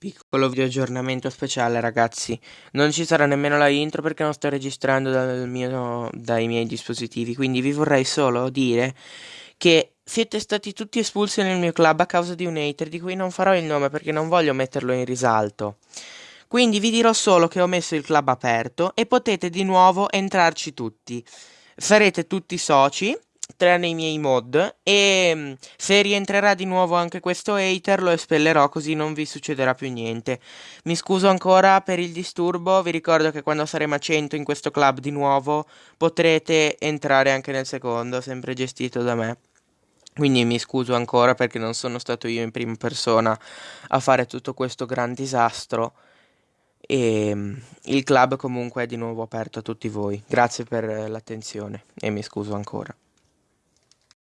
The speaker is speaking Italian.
Piccolo video aggiornamento speciale ragazzi, non ci sarà nemmeno la intro perché non sto registrando dal mio, dai miei dispositivi, quindi vi vorrei solo dire che siete stati tutti espulsi nel mio club a causa di un hater di cui non farò il nome perché non voglio metterlo in risalto. Quindi vi dirò solo che ho messo il club aperto e potete di nuovo entrarci tutti. Sarete tutti soci tranne i miei mod e mm, se rientrerà di nuovo anche questo hater lo espellerò così non vi succederà più niente. Mi scuso ancora per il disturbo, vi ricordo che quando saremo a 100 in questo club di nuovo potrete entrare anche nel secondo, sempre gestito da me. Quindi mi scuso ancora perché non sono stato io in prima persona a fare tutto questo gran disastro. E mm, il club comunque è di nuovo aperto a tutti voi. Grazie per l'attenzione e mi scuso ancora.